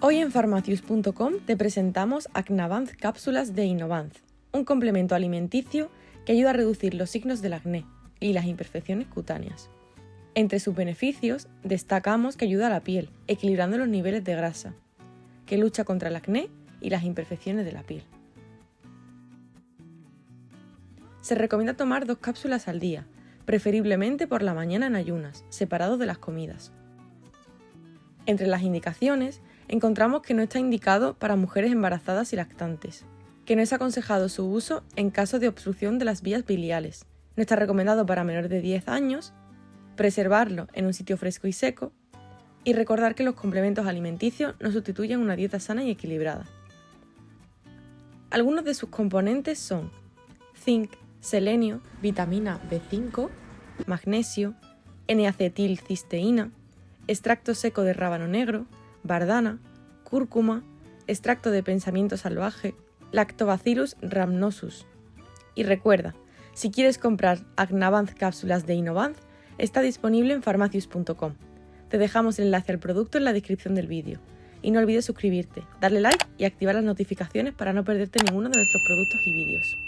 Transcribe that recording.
Hoy en farmacius.com te presentamos Acnavanz cápsulas de Innovanz, un complemento alimenticio que ayuda a reducir los signos del acné y las imperfecciones cutáneas. Entre sus beneficios destacamos que ayuda a la piel, equilibrando los niveles de grasa, que lucha contra el acné y las imperfecciones de la piel. Se recomienda tomar dos cápsulas al día, preferiblemente por la mañana en ayunas, separados de las comidas. Entre las indicaciones encontramos que no está indicado para mujeres embarazadas y lactantes, que no es aconsejado su uso en caso de obstrucción de las vías biliares, no está recomendado para menores de 10 años, preservarlo en un sitio fresco y seco, y recordar que los complementos alimenticios no sustituyen una dieta sana y equilibrada. Algunos de sus componentes son zinc, selenio, vitamina B5, magnesio, N-acetilcisteína, extracto seco de rábano negro, bardana, cúrcuma, extracto de pensamiento salvaje, Lactobacillus rhamnosus. Y recuerda, si quieres comprar Agnavanz cápsulas de Innovanz, está disponible en farmacius.com. Te dejamos el enlace al producto en la descripción del vídeo. Y no olvides suscribirte, darle like y activar las notificaciones para no perderte ninguno de nuestros productos y vídeos.